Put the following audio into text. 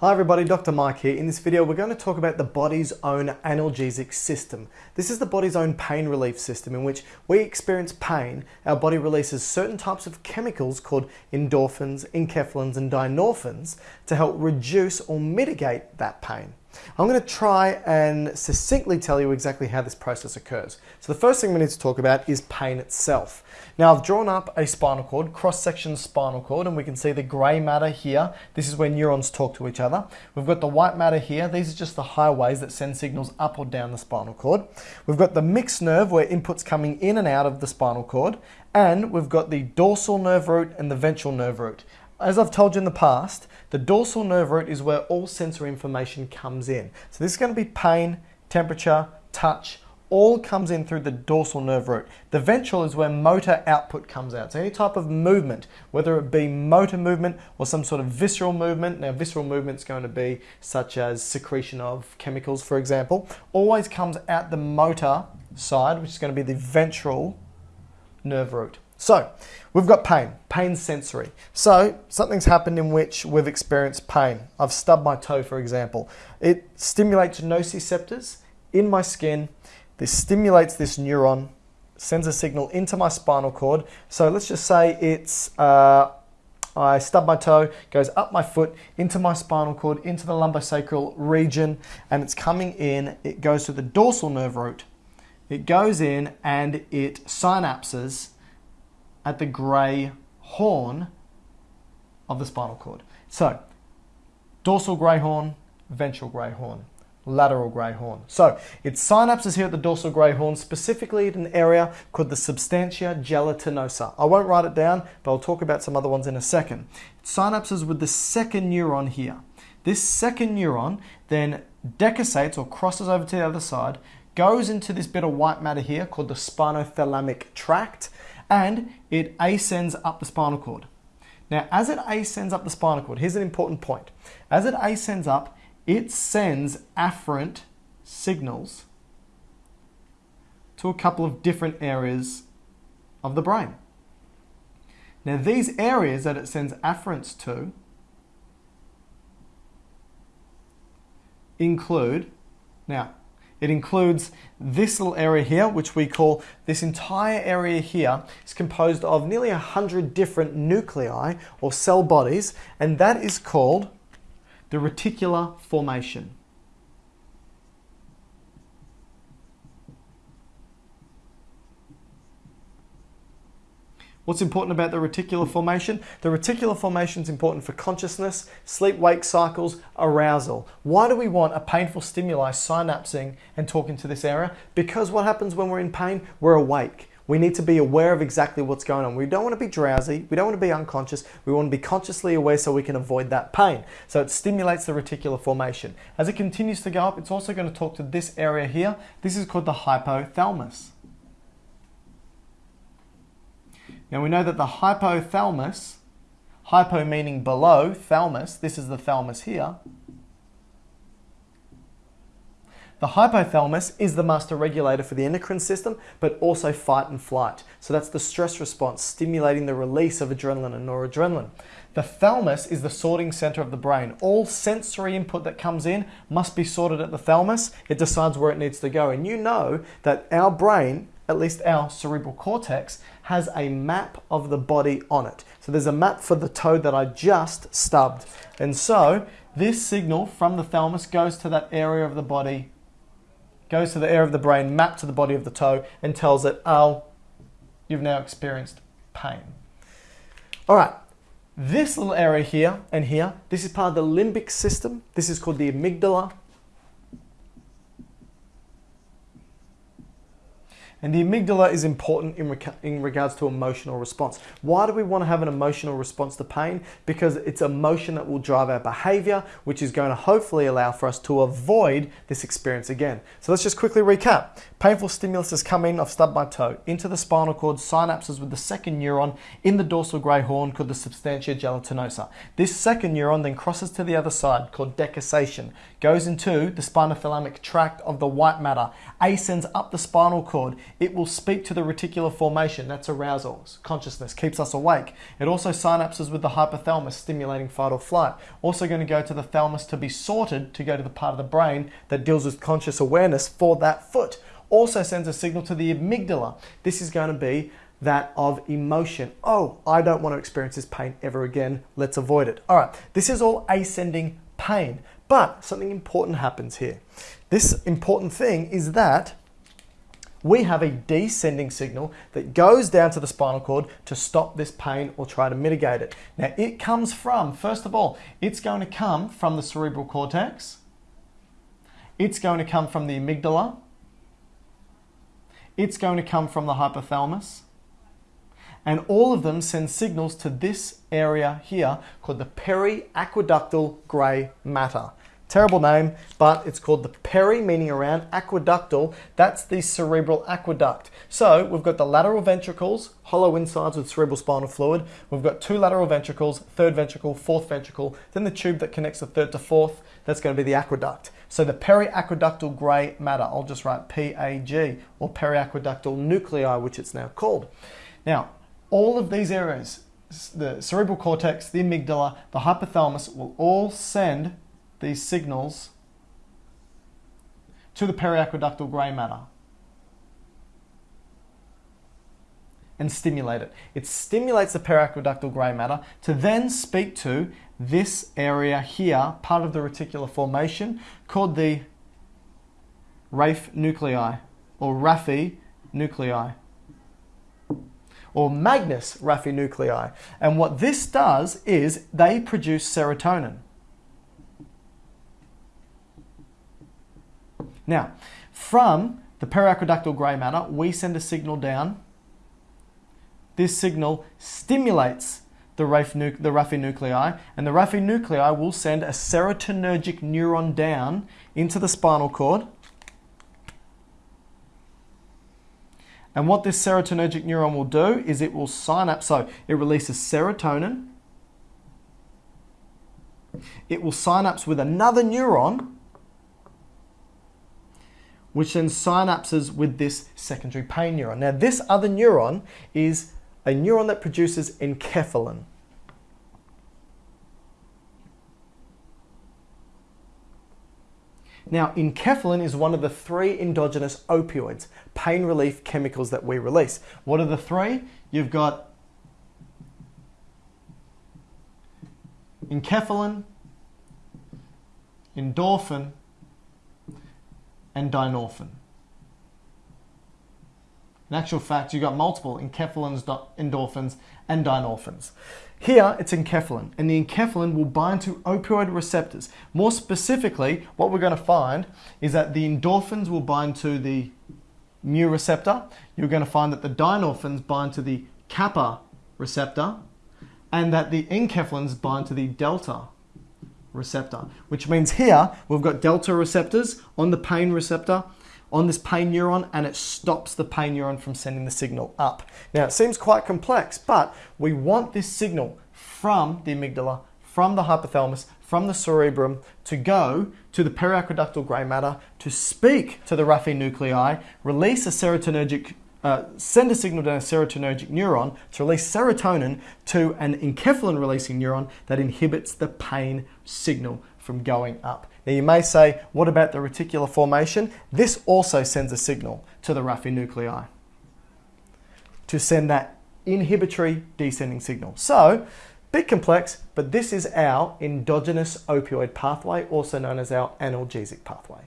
Hi everybody, Dr. Mike here. In this video, we're going to talk about the body's own analgesic system. This is the body's own pain relief system in which we experience pain. Our body releases certain types of chemicals called endorphins, enkephalins, and dynorphins to help reduce or mitigate that pain. I'm going to try and succinctly tell you exactly how this process occurs. So the first thing we need to talk about is pain itself. Now I've drawn up a spinal cord, cross-section spinal cord, and we can see the grey matter here. This is where neurons talk to each other. We've got the white matter here. These are just the highways that send signals up or down the spinal cord. We've got the mixed nerve where input's coming in and out of the spinal cord. And we've got the dorsal nerve root and the ventral nerve root. As I've told you in the past, the dorsal nerve root is where all sensory information comes in. So this is going to be pain, temperature, touch, all comes in through the dorsal nerve root. The ventral is where motor output comes out. So any type of movement, whether it be motor movement or some sort of visceral movement, now visceral movement is going to be such as secretion of chemicals, for example, always comes out the motor side, which is going to be the ventral nerve root. So we've got pain, pain sensory. So something's happened in which we've experienced pain. I've stubbed my toe, for example. It stimulates nociceptors in my skin. This stimulates this neuron, sends a signal into my spinal cord. So let's just say it's uh, I stub my toe, goes up my foot, into my spinal cord, into the lumbosacral region, and it's coming in. It goes to the dorsal nerve root. It goes in and it synapses at the grey horn of the spinal cord. So, dorsal grey horn, ventral grey horn, lateral grey horn. So, it synapses here at the dorsal grey horn, specifically at an area called the substantia gelatinosa. I won't write it down, but I'll talk about some other ones in a second. It synapses with the second neuron here. This second neuron then decussates or crosses over to the other side, goes into this bit of white matter here called the spinothalamic tract, and it ascends up the spinal cord. Now, as it ascends up the spinal cord, here's an important point. As it ascends up, it sends afferent signals to a couple of different areas of the brain. Now, these areas that it sends afferents to include, now, it includes this little area here, which we call this entire area here is composed of nearly 100 different nuclei or cell bodies, and that is called the reticular formation. What's important about the reticular formation? The reticular formation is important for consciousness, sleep-wake cycles, arousal. Why do we want a painful stimuli synapsing and talking to this area? Because what happens when we're in pain? We're awake. We need to be aware of exactly what's going on. We don't want to be drowsy. We don't want to be unconscious. We want to be consciously aware so we can avoid that pain. So it stimulates the reticular formation. As it continues to go up, it's also going to talk to this area here. This is called the hypothalamus. Now we know that the hypothalamus, hypo meaning below, thalamus, this is the thalamus here. The hypothalamus is the master regulator for the endocrine system, but also fight and flight. So that's the stress response, stimulating the release of adrenaline and noradrenaline. The thalamus is the sorting center of the brain. All sensory input that comes in must be sorted at the thalamus. It decides where it needs to go. And you know that our brain at least our cerebral cortex, has a map of the body on it. So there's a map for the toe that I just stubbed. And so this signal from the thalamus goes to that area of the body, goes to the area of the brain, mapped to the body of the toe, and tells it, oh, you've now experienced pain. All right, this little area here and here, this is part of the limbic system. This is called the amygdala. And the amygdala is important in, in, regards to emotional response. Why do we want to have an emotional response to pain? Because it's emotion that will drive our behavior, which is going to hopefully allow for us to avoid this experience again. So let's just quickly recap. Painful stimulus has come in, I've stubbed my toe, into the spinal cord, synapses with the second neuron in the dorsal grey horn called the substantia gelatinosa. This second neuron then crosses to the other side called decussation, goes into the spinothalamic tract of the white matter, ascends up the spinal cord, it will speak to the reticular formation, that's arousal, consciousness, keeps us awake. It also synapses with the hypothalamus, stimulating fight or flight. Also going to go to the thalamus to be sorted to go to the part of the brain that deals with conscious awareness for that foot. Also sends a signal to the amygdala. This is going to be that of emotion. Oh, I don't want to experience this pain ever again. Let's avoid it. All right, this is all ascending pain. But something important happens here. This important thing is that we have a descending signal that goes down to the spinal cord to stop this pain or try to mitigate it. Now, it comes from, first of all, it's going to come from the cerebral cortex, it's going to come from the amygdala, it's going to come from the hypothalamus, and all of them send signals to this area here called the periaqueductal grey matter. Terrible name, but it's called the peri, meaning around, aqueductal, that's the cerebral aqueduct. So we've got the lateral ventricles, hollow insides with cerebral spinal fluid. We've got two lateral ventricles, third ventricle, fourth ventricle, then the tube that connects the third to fourth, that's going to be the aqueduct. So the periaqueductal grey matter, I'll just write PAG, or periaqueductal nuclei, which it's now called. Now, all of these areas, the cerebral cortex, the amygdala, the hypothalamus, will all send these signals to the periaqueductal grey matter and stimulate it. It stimulates the periaqueductal grey matter to then speak to this area here, part of the reticular formation, called the Raphe nuclei or Raphe nuclei or Magnus Raphe nuclei. And what this does is they produce serotonin. Now, from the periaqueductal grey matter, we send a signal down. This signal stimulates the the Raphe nuclei, and the Raphe nuclei will send a serotonergic neuron down into the spinal cord. And what this serotonergic neuron will do is it will synapse, so it releases serotonin. It will synapse with another neuron which then synapses with this secondary pain neuron. Now, this other neuron is a neuron that produces enkephalin. Now, enkephalin is one of the three endogenous opioids, pain relief chemicals that we release. What are the three? You've got enkephalin, endorphin, and dynorphin. In actual fact, you've got multiple enkephalins, endorphins, and dynorphins. Here, it's enkephalin, and the enkephalin will bind to opioid receptors. More specifically, what we're going to find is that the endorphins will bind to the mu receptor. You're going to find that the dynorphins bind to the kappa receptor, and that the enkephalins bind to the delta receptor, which means here we've got delta receptors on the pain receptor on this pain neuron and it stops the pain neuron from sending the signal up. Now it seems quite complex, but we want this signal from the amygdala, from the hypothalamus, from the cerebrum to go to the periaqueductal grey matter to speak to the Raphe nuclei, release a serotonergic uh, send a signal to a serotonergic neuron to release serotonin to an enkephalin releasing neuron that inhibits the pain signal from going up. Now you may say, what about the reticular formation? This also sends a signal to the Raphe nuclei to send that inhibitory descending signal. So, bit complex, but this is our endogenous opioid pathway, also known as our analgesic pathway.